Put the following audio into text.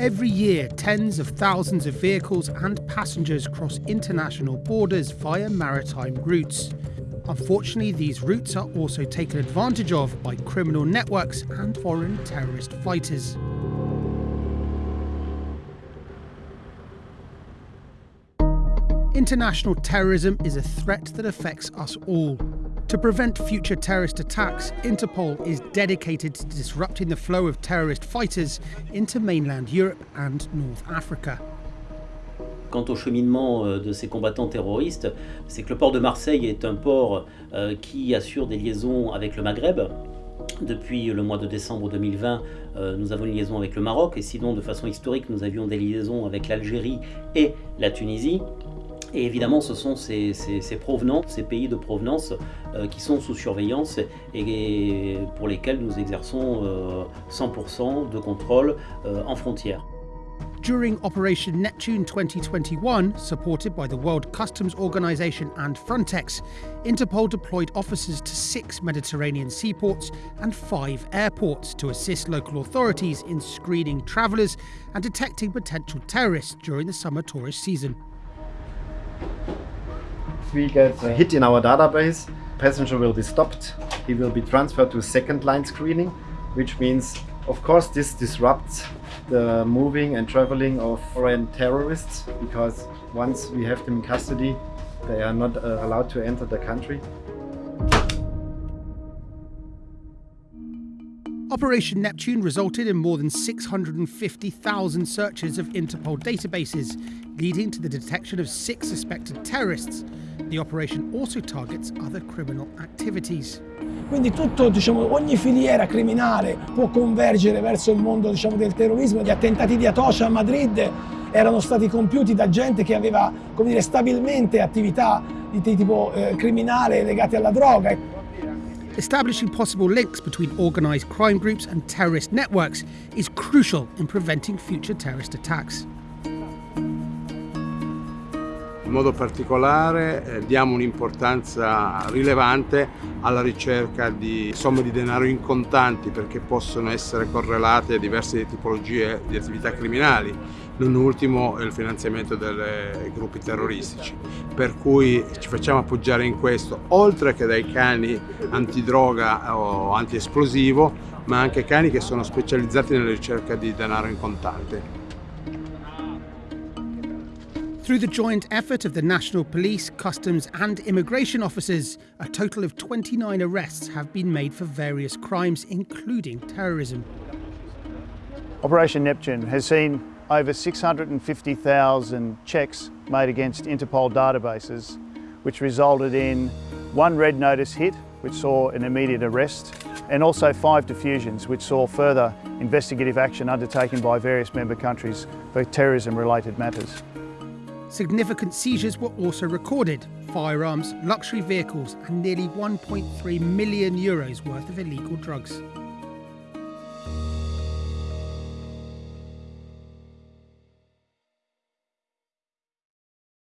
Every year, tens of thousands of vehicles and passengers cross international borders via maritime routes. Unfortunately, these routes are also taken advantage of by criminal networks and foreign terrorist fighters. International terrorism is a threat that affects us all. To prevent future terrorist attacks, Interpol is dedicated to disrupting the flow of terrorist fighters into mainland Europe and North Africa. Quant au cheminement euh, de ces combattants terroristes, c'est que le port de Marseille est un port euh, qui assure des liaisons avec le Maghreb. Depuis le mois de décembre 2020, euh, nous avons une liaison avec le Maroc et sinon de façon historique, nous avions des liaisons avec l'Algérie et la Tunisie. Et évidemment, ce sont ces, ces, ces provenances, ces pays de provenance euh, qui sont sous surveillance et, pour lesquels nous exerçons euh, 100% de contrôle euh, en frontière. During Operation Neptune 2021, supported by the World Customs Organization and Frontex, Interpol deployed officers to six Mediterranean seaports and five airports to assist local authorities in screening travellers and detecting potential terrorists during the summer tourist season. We get a hit in our database, passenger will be stopped. He will be transferred to second line screening, which means, of course, this disrupts the moving and traveling of foreign terrorists because once we have them in custody, they are not uh, allowed to enter the country. Operation Neptune resulted in more than 650,000 searches of Interpol databases, leading to the detection of six suspected terrorists. The operation also targets other criminal activities. Quindi tutto, diciamo, ogni filiera criminale può convergere verso il mondo diciamo, del terrorismo. Gli attentati di Atocha a Madrid erano stati compiuti da gente che aveva dire, stabilmente attività di tipo eh, criminale legate alla droga. Establishing possible links between organised crime groups and terrorist networks is crucial in preventing future terrorist attacks. In modo particolare eh, diamo un'importanza rilevante alla ricerca di somme di denaro in contanti perché possono essere correlate a diverse tipologie di attività criminali, non ultimo il finanziamento dei gruppi terroristici. Per cui ci facciamo appoggiare in questo, oltre che dai cani antidroga o antiesplosivo, ma anche cani che sono specializzati nella ricerca di denaro in contante. Through the joint effort of the National Police, Customs and Immigration officers, a total of 29 arrests have been made for various crimes, including terrorism. Operation Neptune has seen over 650,000 checks made against Interpol databases, which resulted in one red notice hit, which saw an immediate arrest, and also five diffusions, which saw further investigative action undertaken by various member countries for terrorism-related matters. Significant seizures were also recorded firearms, luxury vehicles, and nearly 1.3 million euros worth of illegal drugs.